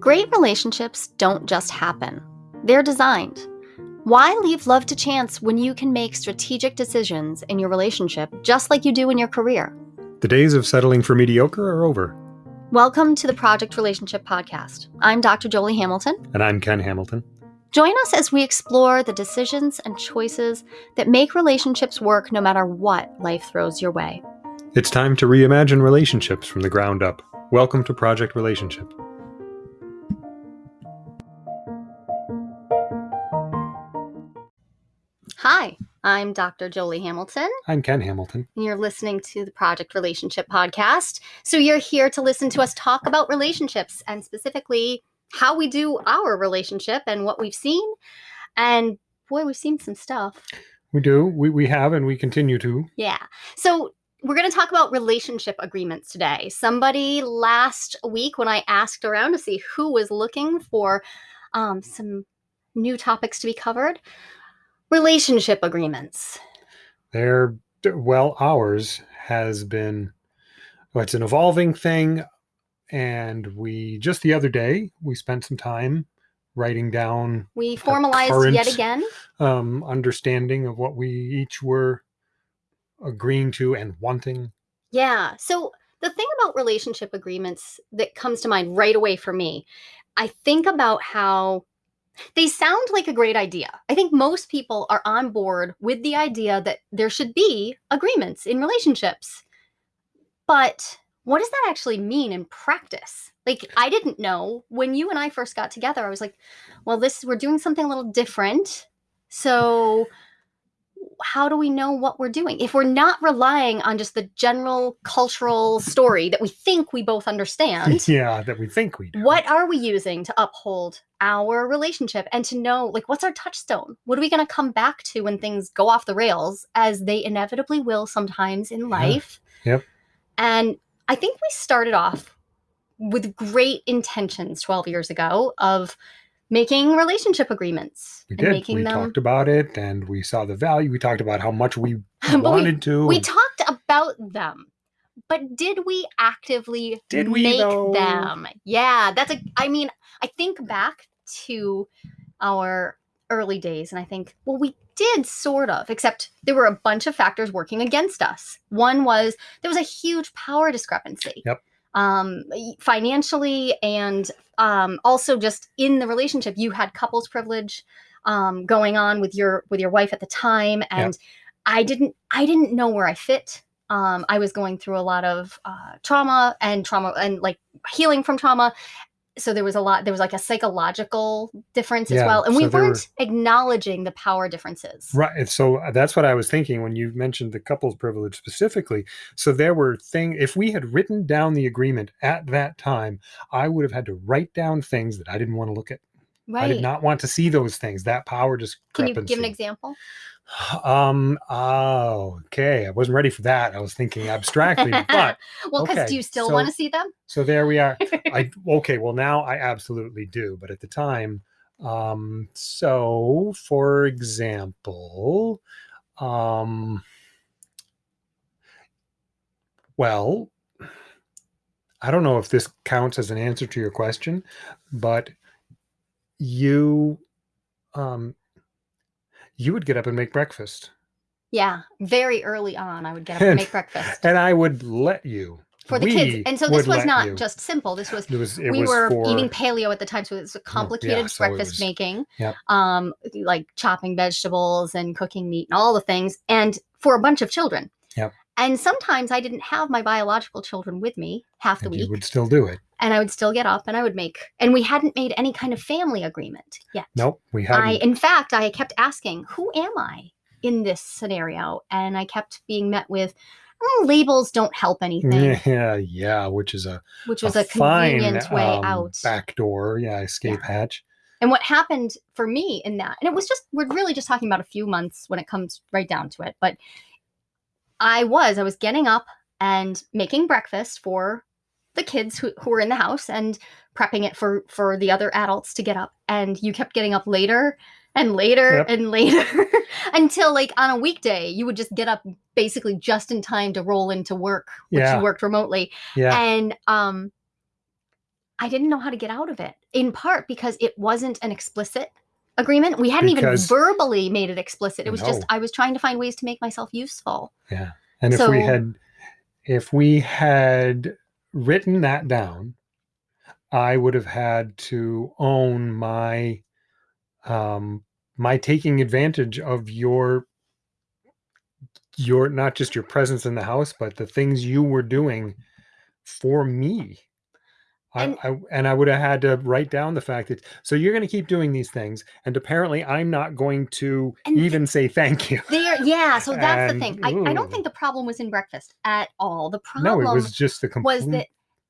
Great relationships don't just happen, they're designed. Why leave love to chance when you can make strategic decisions in your relationship just like you do in your career? The days of settling for mediocre are over. Welcome to the Project Relationship Podcast. I'm Dr. Jolie Hamilton. And I'm Ken Hamilton. Join us as we explore the decisions and choices that make relationships work no matter what life throws your way. It's time to reimagine relationships from the ground up. Welcome to Project Relationship. Hi, I'm Dr. Jolie Hamilton. I'm Ken Hamilton. And you're listening to the Project Relationship Podcast. So you're here to listen to us talk about relationships and specifically how we do our relationship and what we've seen. And boy, we've seen some stuff. We do. We, we have, and we continue to. Yeah. So we're going to talk about relationship agreements today. Somebody last week, when I asked around to see who was looking for um, some new topics to be covered, relationship agreements. They're, well, ours has been, well, it's an evolving thing. And we just the other day, we spent some time writing down. We formalized current, yet again. Um, understanding of what we each were agreeing to and wanting. Yeah. So the thing about relationship agreements that comes to mind right away for me, I think about how they sound like a great idea. I think most people are on board with the idea that there should be agreements in relationships. But what does that actually mean in practice? Like I didn't know when you and I first got together. I was like, well, this we're doing something a little different. So how do we know what we're doing? If we're not relying on just the general cultural story that we think we both understand yeah that we think we do. what are we using to uphold our relationship and to know like what's our touchstone? What are we going to come back to when things go off the rails as they inevitably will sometimes in life? Yeah. yep. And i think we started off with great intentions 12 years ago of making relationship agreements. We did. we them... talked about it and we saw the value. We talked about how much we wanted we, to. We talked about them. But did we actively did we make though? them? Yeah, that's a I mean, I think back to our early days and I think, well, we did sort of, except there were a bunch of factors working against us. One was there was a huge power discrepancy. Yep um, financially and um, also just in the relationship you had couples privilege um, going on with your with your wife at the time. And yep. i didn't i didn't know where i fit. Um, i was going through a lot of uh, trauma and trauma and like healing from trauma so there was a lot there was like a psychological difference yeah, as well and we weren't were, acknowledging the power differences. Right so uh, that's what i was thinking when you mentioned the couples privilege specifically. So there were things if we had written down the agreement at that time i would have had to write down things that i didn't want to look at. Right. i did not want to see those things that power discrepancy can you give an example um. Oh, okay. I wasn't ready for that. I was thinking abstractly, but well, because okay. do you still so, want to see them? So there we are. I okay. Well, now I absolutely do, but at the time, um. So, for example, um. Well, I don't know if this counts as an answer to your question, but you um you would get up and make breakfast. Yeah, very early on, I would get up and, and make breakfast. And I would let you. For the we kids. And so this was not you. just simple. This was, it was it we was were for, eating paleo at the time. So it was a complicated yeah, so breakfast was, making, yep. um, like chopping vegetables and cooking meat and all the things. And for a bunch of children. Yep. And sometimes I didn't have my biological children with me half the and week. You would still do it and I would still get up and I would make, and we hadn't made any kind of family agreement yet. Nope, we hadn't. I, in fact, I kept asking, who am I in this scenario? And I kept being met with, oh, labels don't help anything. Yeah, yeah, which is a which was a, a convenient fine, way um, out. Back door, yeah, escape yeah. hatch. And what happened for me in that, and it was just, we're really just talking about a few months when it comes right down to it, but I was, I was getting up and making breakfast for the kids who, who were in the house and prepping it for for the other adults to get up and you kept getting up later and later yep. and later until like on a weekday you would just get up basically just in time to roll into work which yeah. you worked remotely yeah. and um i didn't know how to get out of it in part because it wasn't an explicit agreement. We hadn't Because- even verbally made it explicit. It was just I was trying to find ways to make myself useful. Yeah. And if we had if we had written that down, I would have had to own my um my taking advantage of your your not just your presence in the house, but the things you were doing for me. I, And- I and I would have had to write down the fact that so you're going to keep doing these things, and apparently I'm not going to And th- even say thank you. There, yeah. So that's the thing. I, I don't think the problem was in breakfast at all. The No, problem it was just the was that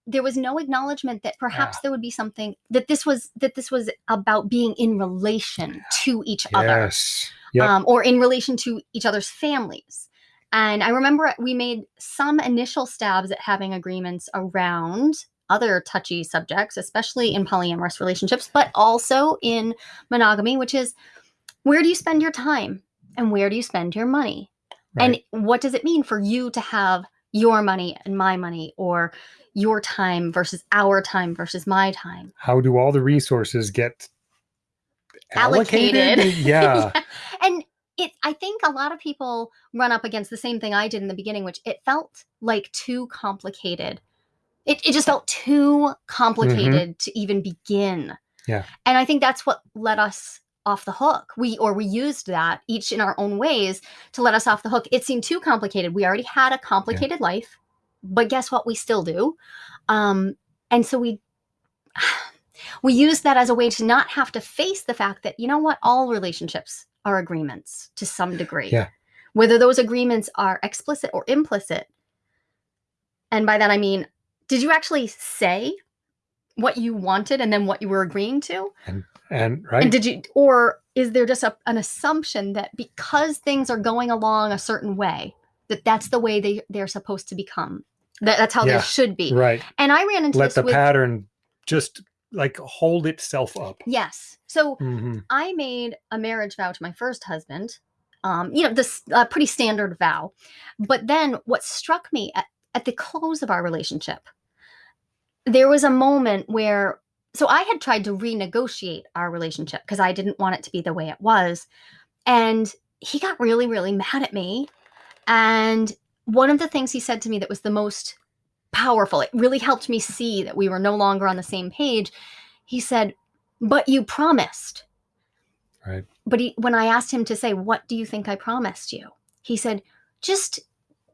there was no acknowledgement that perhaps Yeah. there would be something that this was that this was about being in relation to each other Yep. um, or in relation to each other's families and i remember we made some initial stabs at having agreements around other touchy subjects especially in polyamorous relationships but also in monogamy which is where do you spend your time and where do you spend your money right. and what does it mean for you to have your money and my money or your time versus our time versus my time How do all the resources get Allocated. Yeah. and it i think a lot of people run up against the same thing i did in the beginning which it felt like too complicated it, it just felt too complicated to even begin. Yeah. and i think that's what let us off the hook. We or we used that each in our own ways to let us off the hook. It seemed too complicated. We already had a complicated life but guess what? We still do. Um and so we we use that as a way to not have to face the fact that you know what? All relationships are agreements to some degree. Yeah. whether those agreements are explicit or implicit and by that i mean did you actually say what you wanted and then what you were agreeing to And right. and did you or is there just a, an assumption that because things are going along a certain way that that's the way they they're supposed to become that, that's how Yeah. they should be right. and i ran into Let the with pattern just like hold itself up. yes so hmm I made a marriage vow to my first husband. Um, you know, this uh, pretty standard vow. But then what struck me at, at the close of our relationship, there was a moment where, so I had tried to renegotiate our relationship because I didn't want it to be the way it was. And he got really, really mad at me. And one of the things he said to me that was the most powerful, it really helped me see that we were no longer on the same page. He said, But you promised. Right. But he, when I asked him to say, What do you think I promised you? He said, Just,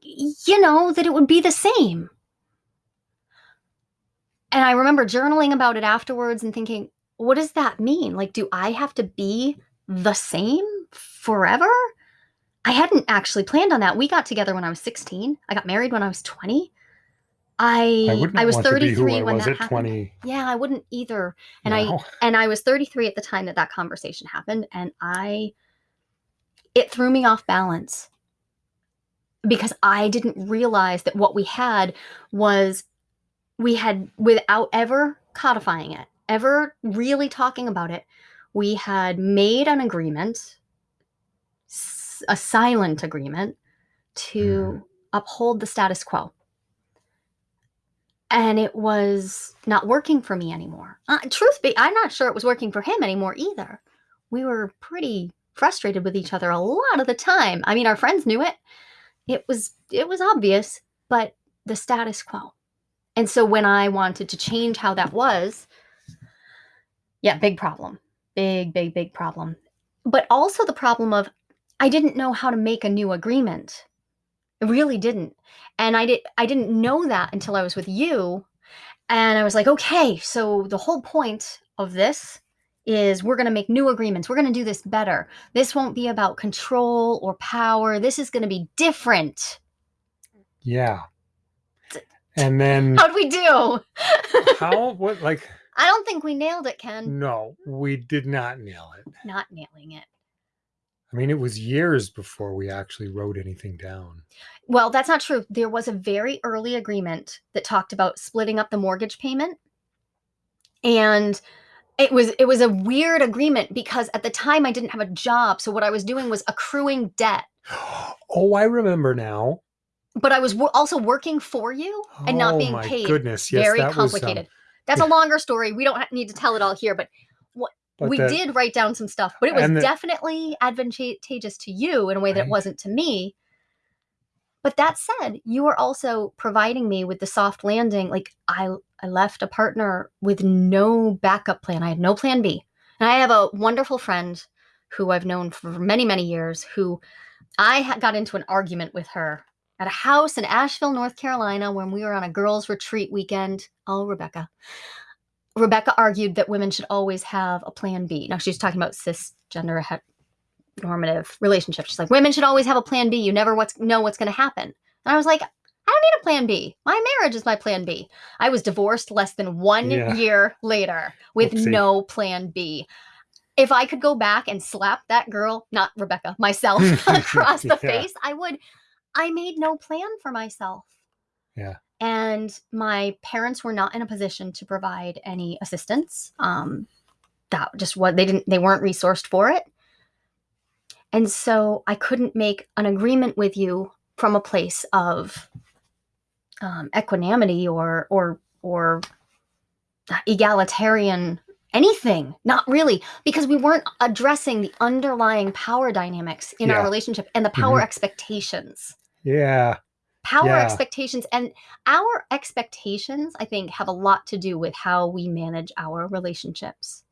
you know, that it would be the same. And I remember journaling about it afterwards and thinking, What does that mean? Like, do I have to be the same forever? I hadn't actually planned on that. We got together when I was 16. I got married when I was 20. I I I was want to be who 33 I when was that at happened. 20. Yeah, I wouldn't either. And I and I was 33 at the time that that conversation happened and I it threw me off balance because I didn't realize that what we had was we had without ever codifying it, ever really talking about it, we had made an agreement a silent agreement to uphold the status quo and it was not working for me anymore. Uh, truth be, I'm not sure it was working for him anymore either. We were pretty frustrated with each other a lot of the time. I mean, our friends knew it. It was it was obvious, but the status quo. And so when I wanted to change how that was, yeah, big problem. Big big big problem. But also the problem of I didn't know how to make a new agreement. I really didn't and i did i didn't know that until i was with you and i was like okay so the whole point of this is we're going to make new agreements we're going to do this better this won't be about control or power this is going to be different Yeah. And then how'd we do? How what like i don't think we nailed it ken. No, we did not nail it. not nailing it. I mean, it was years before we actually wrote anything down. well that's not true. There was a very early agreement that talked about splitting up the mortgage payment. And it was it was a weird agreement because at the time I didn't have a job. So what I was doing was accruing debt. Oh, I remember now. But I was also working for you and not Oh being my paid goodness, yes, very that was, um, complicated That's a longer story. We don't need to tell it all here, but But we the- did write down some stuff, but it was the- definitely advantageous to you in a way that Right. it wasn't to me. But that said, you were also providing me with the soft landing. Like I, I left a partner with no backup plan. I had no plan B. And I have a wonderful friend who I've known for many, many years who I got into an argument with her at a house in Asheville, North Carolina, when we were on a girls' retreat weekend. Oh, Rebecca. Rebecca argued that women should always have a plan B. Now she's talking about cisgender normative relationships. She's like, women should always have a plan B. You never what's, know what's going to happen. And I was like, I don't need a plan B. My marriage is my plan B. I was divorced less than one Yeah. year later with Whoopsie. no plan B. If I could go back and slap that girl, not Rebecca, myself across the Yeah. face, I would. I made no plan for myself. Yeah. And my parents were not in a position to provide any assistance. Um, that just what they didn't, they weren't resourced for it. And so I couldn't make an agreement with you from a place of um, equanimity or or or egalitarian anything not really because we weren't addressing the underlying power dynamics in our relationship and the power Mhm. expectations yeah. power Yeah. expectations and our expectations i think have a lot to do with how we manage our relationships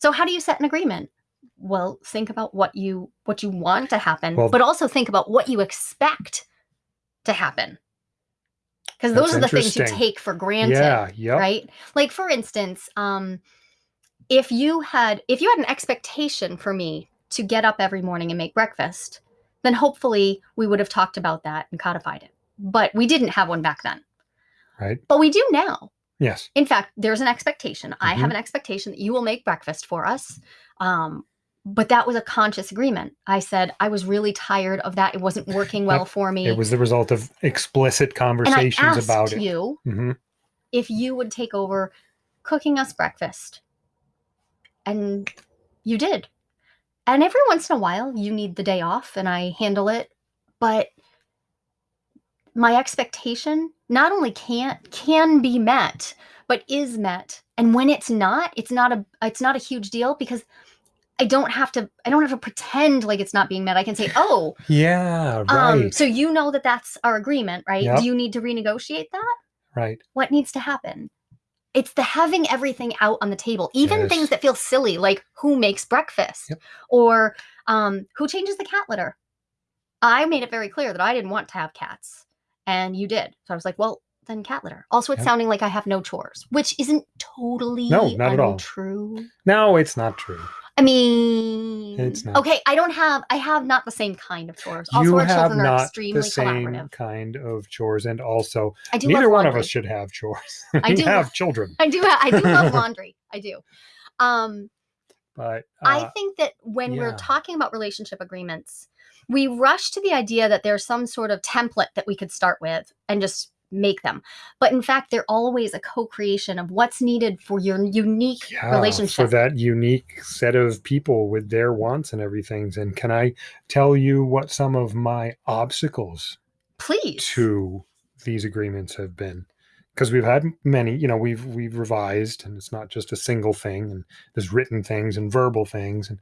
so how do you set an agreement well think about what you what you want to happen Well- but also think about what you expect to happen because those are the things you take for granted Yeah. Yep. right like for instance um if you had if you had an expectation for me to get up every morning and make breakfast then hopefully we would have talked about that and codified it but we didn't have one back then Right. but we do now Yes. in fact there's an expectation i have Mhm. an expectation that you will make breakfast for us um but that was a conscious agreement i said i was really tired of that it wasn't working well for me It was the result of explicit and i conversations asked about it. you hmm if you would take over cooking us breakfast. And you did. And every once in a while, you need the day off and I handle it. But my expectation not only can't can be met, but is met. And when it's not, it's not a it's not a huge deal because I don't have to I don't have to pretend like it's not being met. I can say, "Oh, Yeah. Right. um so you know that that's our agreement, right? Yep. Do you need to renegotiate that?" right. what needs to happen it's the having everything out on the table even Yes. things that feel silly like who makes breakfast Yep. or um, who changes the cat litter i made it very clear that i didn't want to have cats and you did so i was like well then cat litter also it's Yep. sounding like i have no chores which isn't totally No, not at all. untrue No, it's not true. I mean It's not. okay i don't have i have not the same kind of chores also you our have children are not extremely the same collaborative kind of chores, and also i do neither love one of laundry. us should have chores. I we do have children, i do ha- i do love laundry i do um but I uh, think that when we're talking about relationship agreements, we rush to the idea that there's some sort of template that we could start with and just make them. But in fact, they're always a co-creation of what's needed for your unique yeah, for that unique set of people with their wants and everything. And can I tell you what some of my obstacles Please. to these agreements have been? Because we've had many, you know, we've we've revised, and it's not just a single thing, and there's written things and verbal things, and,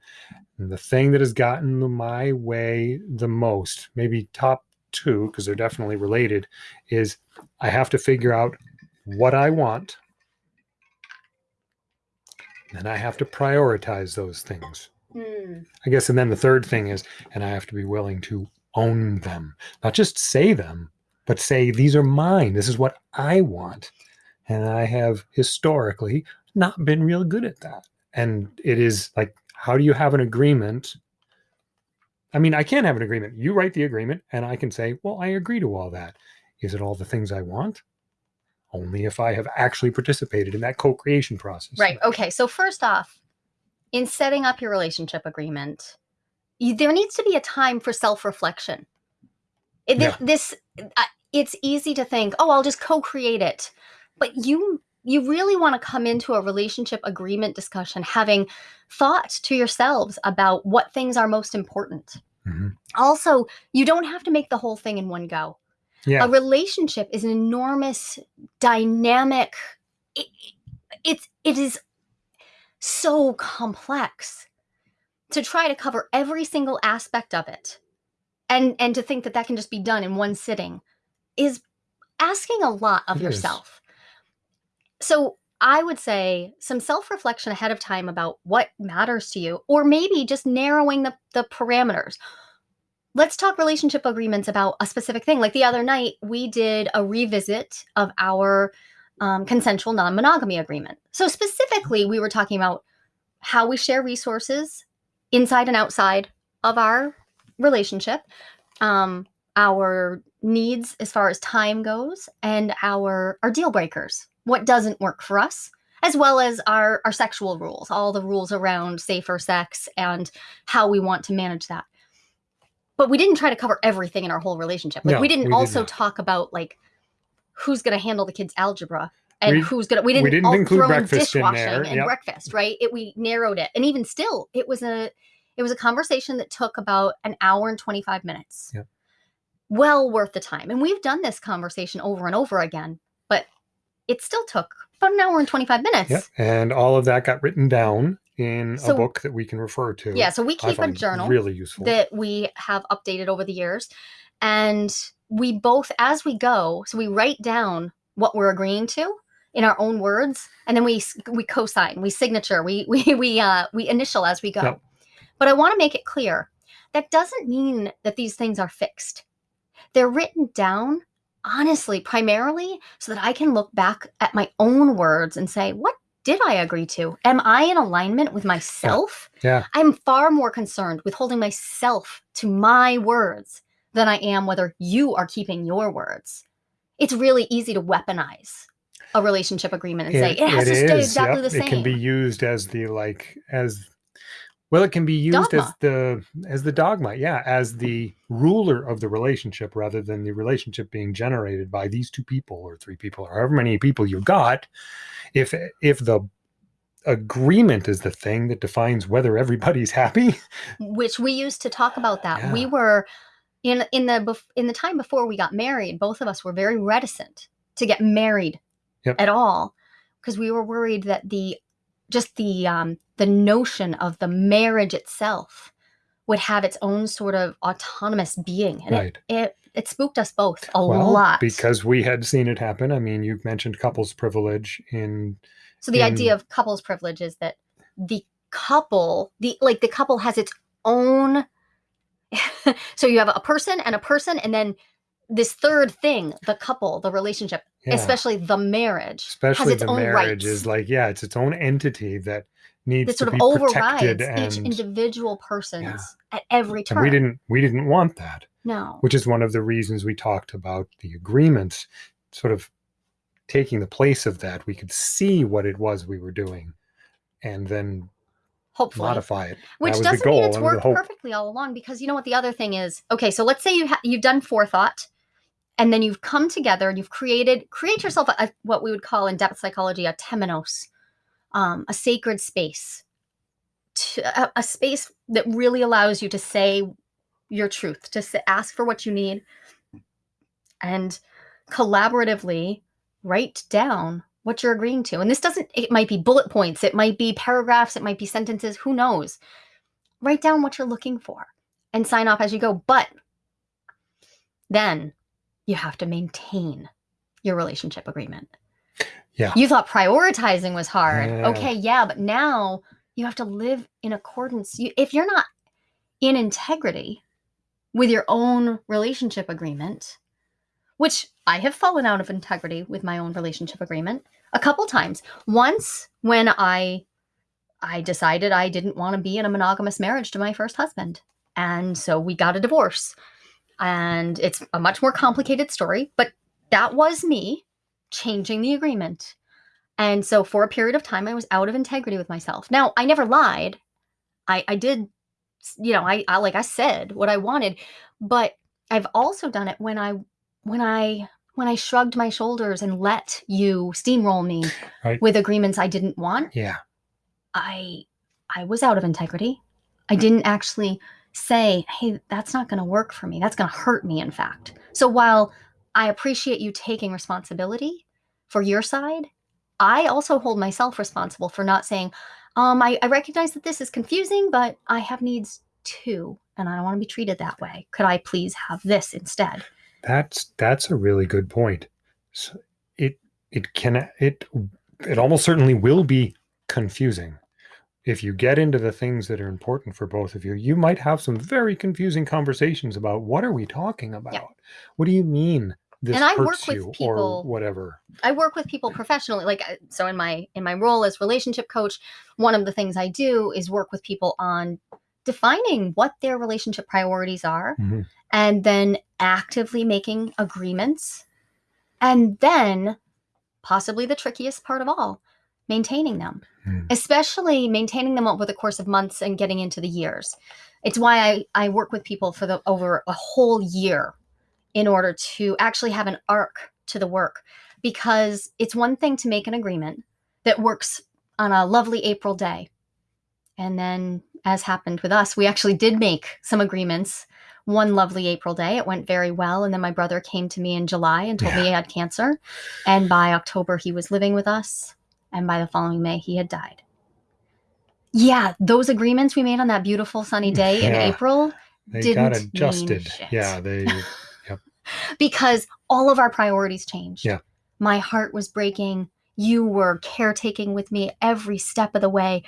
and the thing that has gotten my way the most, maybe top two, because they're definitely related, is I have to figure out what I want, and I have to prioritize those things. Hmm. I guess, and then the third thing is, and I have to be willing to own them, not just say them, but say, these are mine. This is what I want. And I have historically not been real good at that. And it is like, how do you have an agreement? I mean, I can't have an agreement. You write the agreement, and I can say, well, I agree to all that. Is it all the things I want? Only if I have actually participated in that co creation process. Right. Okay. So first off, in setting up your relationship agreement, you, there needs to be a time for self-reflection. It- Yeah. This, uh, it's easy to think, oh, I'll just co-create it, but you you really want to come into a relationship agreement discussion having thought to yourselves about what things are most important. Mhm. Also, you don't have to make the whole thing in one go Yeah. a relationship is an enormous dynamic it, it's it is so complex to try to cover every single aspect of it and and to think that that can just be done in one sitting is asking a lot of It is. So i would say some self-reflection ahead of time about what matters to you or maybe just narrowing the, the parameters. Let's talk relationship agreements about a specific thing. Like the other night we did a revisit of our um, consensual non-monogamy agreement. So specifically we were talking about how we share resources inside and outside of our relationship, um, our needs as far as time goes, and our our deal breakers. What doesn't work for us, as well as our our sexual rules, all the rules around safer sex and how we want to manage that. But we didn't try to cover everything in our whole relationship. Like No, we didn't we did also not. talk about like who's going to handle the kids' algebra and We- who's gonna we didn't, didn't all include throw in breakfast in dishwashing there, and yep. breakfast right it we narrowed it and even still it was a it was a conversation that took about an hour and 25 minutes Yep. well worth the time and we've done this conversation over and over again it still took about an hour and 25 minutes Yeah, and all of that got written down in So- a book that we can refer to. yeah so we keep a journal really useful. that we have updated over the years. And we both, as we go, so we write down what we're agreeing to in our own words, and then we we co-sign, we signature, we we we uh we initial as we go. But I want to make it clear that doesn't mean that these things are fixed. They're written down honestly, primarily so that I can look back at my own words and say, what did I agree to? Am I in alignment with myself? yeah, I'm far more concerned with holding myself to my words than I am whether you are keeping your words. It's really easy to weaponize a relationship agreement and say it has to stay exactly yep. the same. It can be used as the like as well. It can be used as the as the dogma. Yeah, as the ruler of the relationship rather than the relationship being generated by these two people or three people or however many people you got. If if the agreement is the thing that defines whether everybody's happy, which we used to talk about that. We were in in the in the time before we got married, both of us were very reticent to get married Yep. at all because we were worried that the just the um the notion of the marriage itself would have its own sort of autonomous being and right? it, it it spooked us both a well, lot because we had seen it happen. I mean, you've mentioned couples privilege in so the idea of couples privilege is that the couple the like the couple has its own so you have a person and a person and then this third thing the couple the relationship yeah, especially the marriage especially has its the own marriage rights. is like yeah, it's its own entity that needs that to sort of be overrides protected each individual person's at every and turn. we didn't we didn't want that, no. which is one of the reasons we talked about the agreements, sort of taking the place of that. We could see what it was we were doing, and then hopefully. modify it. which doesn't mean it's worked perfectly all along because you know what the other thing is okay so let's say you ha- you've done forethought and then you've come together and you've created create yourself a, what we would call in depth psychology a temenos um, a sacred space to, a, a space that really allows you to say your truth to ask for what you need and collaboratively write down what you're agreeing to. And this doesn't, it might be bullet points, it might be paragraphs, it might be sentences, who knows. Write down what you're looking for and sign off as you go. But then you have to maintain your relationship agreement. Yeah. You thought prioritizing was hard. Yeah. Okay, yeah, but now you have to live in accordance. You, if you're not in integrity with your own relationship agreement, which I have fallen out of integrity with my own relationship agreement a couple times. Once when I I decided I didn't want to be in a monogamous marriage to my first husband. And so we got a divorce. And it's a much more complicated story, but that was me changing the agreement. And so for a period of time I was out of integrity with myself. Now, I never lied. I I did you know, I, I like I said what I wanted, but I've also done it when I when I when I shrugged my shoulders and let you steamroll me Right. with agreements I didn't want, Yeah, I I was out of integrity. I didn't actually say, "Hey, that's not going to work for me. That's going to hurt me in fact." So while I appreciate you taking responsibility for your side, I also hold myself responsible for not saying, um, I, I recognize that this is confusing, but I have needs too, and I don't want to be treated that way. Could I please have this instead? That's that's a really good point. So it it can it it almost certainly will be confusing if you get into the things that are important for both of you. You might have some very confusing conversations about what are we talking about? What do you mean this And I hurts work with you or people- whatever? I work with people professionally like so in my in my role as relationship coach one of the things I do is work with people on defining what their relationship priorities are Mhm. and then actively making agreements and then possibly the trickiest part of all maintaining them Hmm. especially maintaining them over the course of months and getting into the years it's why I, I work with people for the over a whole year in order to actually have an arc to the work because it's one thing to make an agreement that works on a lovely April day. And then, as happened with us, we actually did make some agreements one lovely April day. It went very well. And then my brother came to me in July and told me he had cancer. And by October, he was living with us. And by the following May, he had died. Yeah, those agreements we made on that beautiful sunny day in April They didn't got mean adjusted. shit. Yeah, they because all of our priorities changed. Yeah. My heart was breaking. You were caretaking with me every step of the way.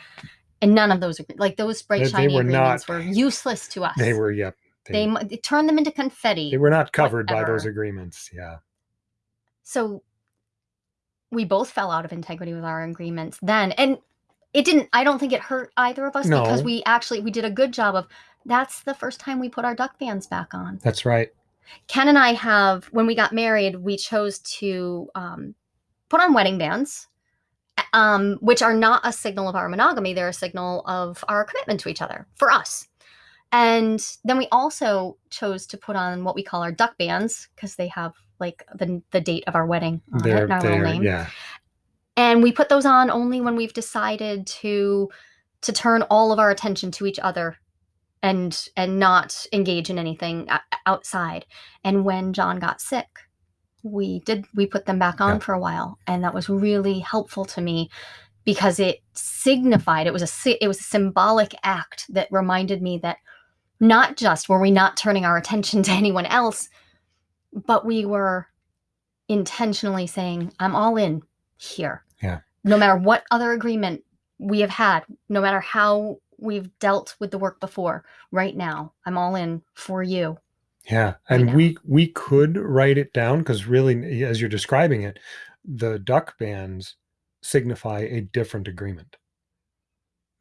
And none of those, like those bright, They- they shiny were agreements not- were useless to us. they were yep. They, mu- they turned them into confetti. they were not covered by those agreements. Yeah. so we both fell out of integrity with our agreements then. And it didn't, I don't think it hurt either of us because we actually, we did a good job of, that's the first time we put our duck bands back on. That's right. Ken and I have, when we got married, we chose to um, put on wedding bands, um, which are not a signal of our monogamy. They're a signal of our commitment to each other for us. And then we also chose to put on what we call our duck bands because they have like the, the date of our wedding on They're and our little name yeah. and we put those on only when we've decided to to turn all of our attention to each other and and not engage in anything outside and when john got sick we did we put them back on Yeah. for a while and that was really helpful to me because it signified it was a it was a symbolic act that reminded me that not just were we not turning our attention to anyone else but we were intentionally saying i'm all in here Yeah. no matter what other agreement we have had no matter how we've dealt with the work before right now i'm all in for you Yeah, and now. we we could write it down because really, as you're describing it, the duck bands signify a different agreement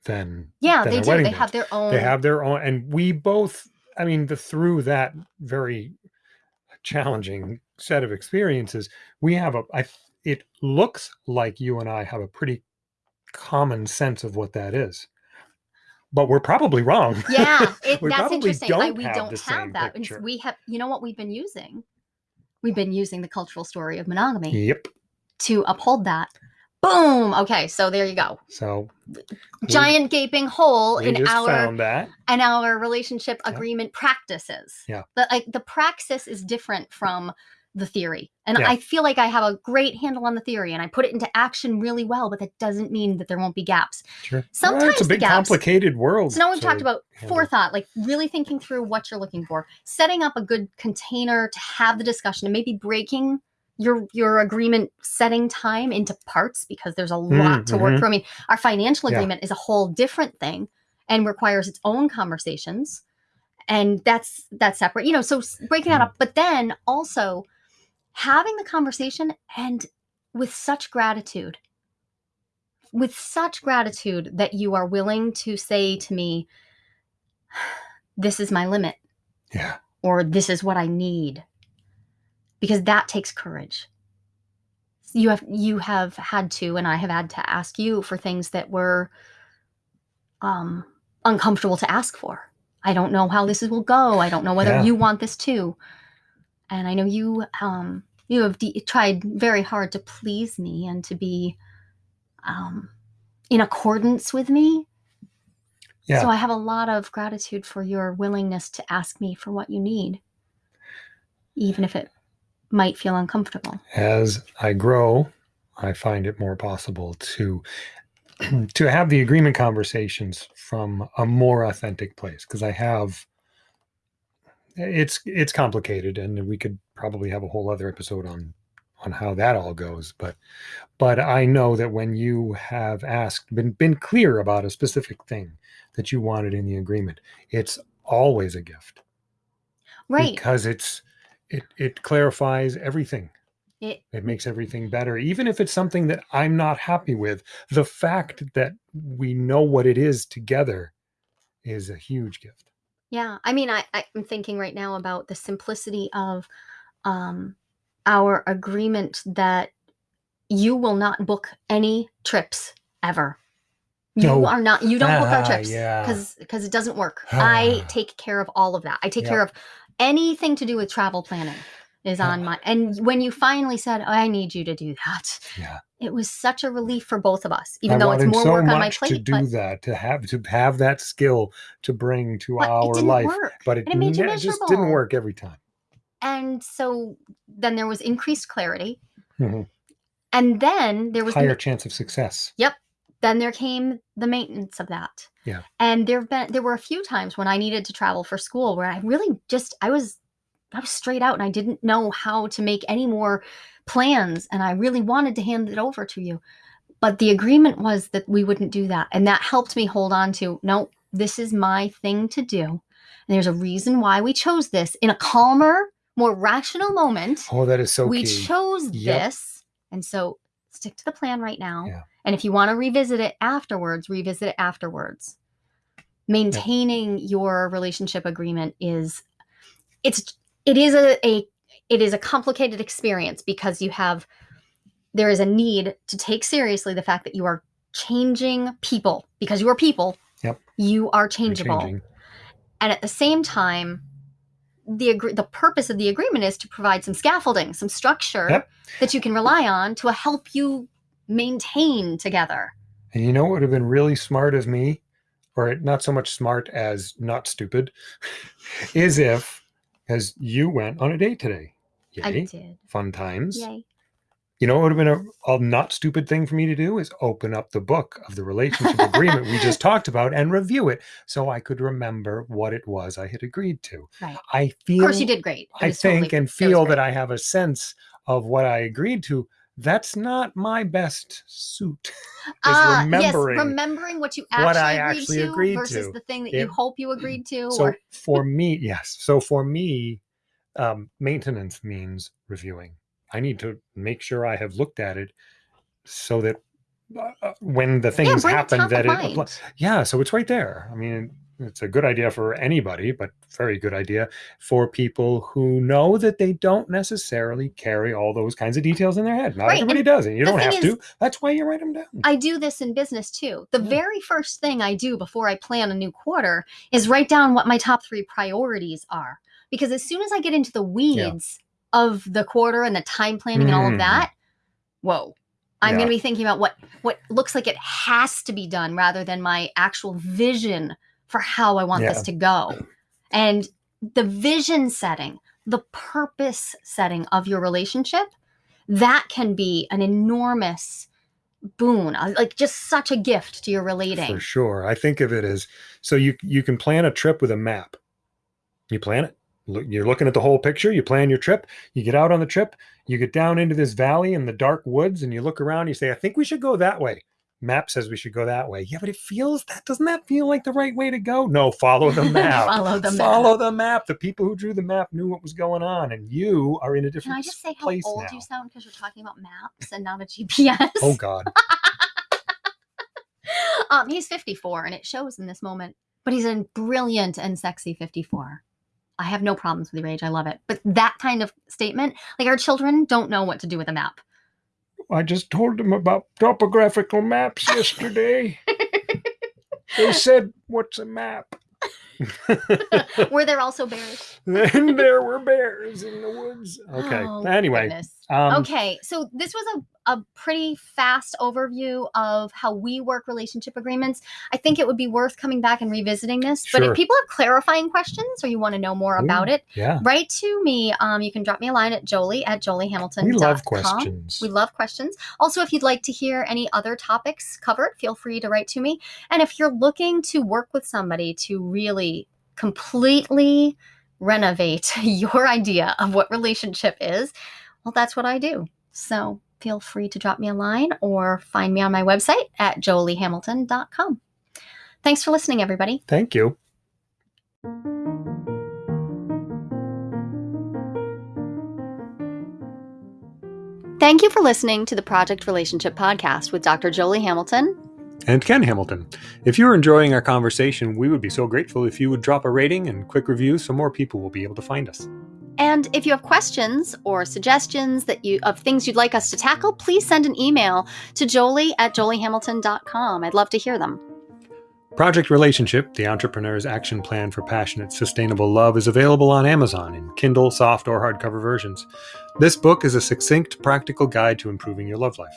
than yeah than they do they bands. have their own They have their own, and we both. I mean, the through that very challenging set of experiences, we have a. I. It looks like you and I have a pretty common sense of what that is, but we're probably wrong. yeah it, We that's probably interesting don't we have don't have that And picture. we have you know what we've been using we've been using the cultural story of monogamy Yep. to uphold that boom okay so there you go So we- giant gaping hole in our and our relationship Yeah. agreement practices. Yeah. The like the praxis is different from the theory. And Yeah. I feel like I have a great handle on the theory and I put it into action really well, but that doesn't mean that there won't be gaps. Sure. Sometimes Well, it's a big, gaps- complicated world. So now we've talked about handle. forethought, like really thinking through what you're looking for, setting up a good container to have the discussion and maybe breaking your your agreement setting time into parts because there's a lot to work mhm. through. I mean, our financial Yeah. agreement is a whole different thing and requires its own conversations. And that's that's separate. You know, so breaking that Mhm. up, but then also having the conversation and with such gratitude with such gratitude that you are willing to say to me this is my limit Yeah. or this is what I need. Because that takes courage. You have you have had to and I have had to ask you for things that were um uncomfortable to ask for. I don't know how this will go. I don't know whether Yeah. you want this too. And I know you um you have de- tried very hard to please me and to be um in accordance with me. Yeah. So I have a lot of gratitude for your willingness to ask me for what you need, even if it might feel uncomfortable. As I grow, I find it more possible to to have the agreement conversations from a more authentic place because I have it's it's complicated and we could probably have a whole other episode on on how that all goes but but I know that when you have asked been been clear about a specific thing that you wanted in the agreement it's always a gift Right. because it's it it clarifies everything It, it makes everything better even if it's something that i'm not happy with the fact that we know what it is together is a huge gift yeah. I mean, I, I'm thinking right now about the simplicity of um, our agreement that you will not book any trips ever. You No. are not. You don't book our Ah, trips yeah. because because it doesn't work. I Ah. take care of all of that. I take Yep. care of anything to do with travel planning is on my. And when you finally said, "I need you to do that," yeah it was such a relief for both of us. Even I though it's more so work on my much plate, to do but, that to have to have that skill to bring to it our life work. but it, and it ne- just didn't work every time And so then there was increased clarity, Mhm. and then there was the higher chance of success yep then there came the maintenance of that. Yeah. And there've been there were a few times when I needed to travel for school where I really just I was I was straight out and I didn't know how to make any more plans and I really wanted to hand it over to you. But the agreement was that we wouldn't do that. And that helped me hold on to no, this is my thing to do. And there's a reason why we chose this in a calmer, more rational moment oh that is so we key chose Yep. this and so stick to the plan right now Yeah. and if you want to revisit it afterwards revisit it afterwards maintaining your relationship agreement is it's it is a, a it is a complicated experience because you have there is a need to take seriously the fact that you are changing people. Because you are people Yep. you are changeable. and at the same time the agree- the purpose of the agreement is to provide some scaffolding some structure Yep. that you can rely on to help you maintain together. And you know what would have been really smart of me, or not so much smart as not stupid, is if, as you went on a date today. i did Fun times. yay You know what would have been a, a not stupid thing for me to do is open up the book of the relationship agreement we just talked about and review it so I could remember what it was I had agreed to. Right. I feel of course you did great I was totally- think and feel that. I have a sense of what I agreed to. That's not my best suit. is Ah, remembering yes remembering what you actually, what I agreed, actually to agreed versus to. the thing that It- you hope you agreed to So or for me, yes. So for me, um, maintenance means reviewing. I need to make sure I have looked at it so that uh, uh, when the things it happen, that it apply- yeah. So it's right there. I mean, it's a good idea for anybody, but very good idea for people who know that they don't necessarily carry all those kinds of details in their head. Not Right, everybody and does, and you don't have is- to. That's why you write them down. I do this in business too. The Yeah. very first thing I do before I plan a new quarter is write down what my top three priorities are. Because as soon as I get into the weeds of the quarter and the time planning and all of Mhm. that, whoa. I'm Yeah. going to be thinking about what what looks like it has to be done rather than my actual vision for how I want Yeah. this to go. And the vision setting, the purpose setting of your relationship, that can be an enormous boon, uh, like just such a gift to your relating. For sure. I think of it as so you you can plan a trip with a map. You plan it. You're looking at the whole picture. You plan your trip. You get out on the trip. You get down into this valley in the dark woods, and you look around. You say, "I think we should go that way." Map says we should go that way. Yeah, but it feels that doesn't that feel like the right way to go? No, follow the map. Follow the map. Follow the map. The people who drew the map knew what was going on, and you are in a different. Can I just say how place old now. you sound because you're talking about maps and not a GPS? Oh God. um, he's 54, and it shows in this moment. But he's a brilliant and sexy 54. I have no problems with your age. I love it. But that kind of statement, like our children don't know what to do with a map. I just told them about topographical maps yesterday. they said, What's a map? Were there also bears? and there were bears in the woods. Okay. Oh, anyway, um, okay, so this was a a pretty fast overview of how we work relationship agreements. I think it would be worth coming back and revisiting this. But if people have clarifying questions or you want to know more about it, Yeah. write to me. Um, you can drop me a line at jolie at joliehamilton.com. We love questions. We love questions. Also, if you'd like to hear any other topics covered, feel free to write to me. And if you're looking to work with somebody to really completely renovate your idea of what relationship is, well, that's what I do. So feel free to drop me a line or find me on my website at joliehamilton.com. Thanks for listening, everybody. Thank you. Thank you for listening to the Project Relationship Podcast with Dr. Jolie Hamilton. And Ken Hamilton. If you're enjoying our conversation, we would be so grateful if you would drop a rating and quick review so more people will be able to find us. And if you have questions or suggestions that you of things you'd like us to tackle, please send an email to jolie at joliehamilton.com. I'd love to hear them. Project Relationship, the entrepreneur's action plan for passionate, sustainable love, is available on Amazon in Kindle, soft, or hardcover versions. This book is a succinct, practical guide to improving your love life.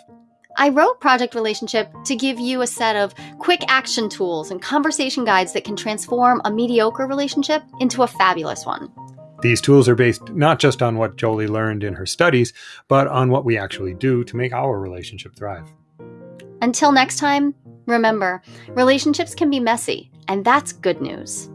I wrote Project Relationship to give you a set of quick action tools and conversation guides that can transform a mediocre relationship into a fabulous one. These tools are based not just on what Jolie learned in her studies, but on what we actually do to make our relationship thrive. Until next time, remember relationships can be messy, and that's good news.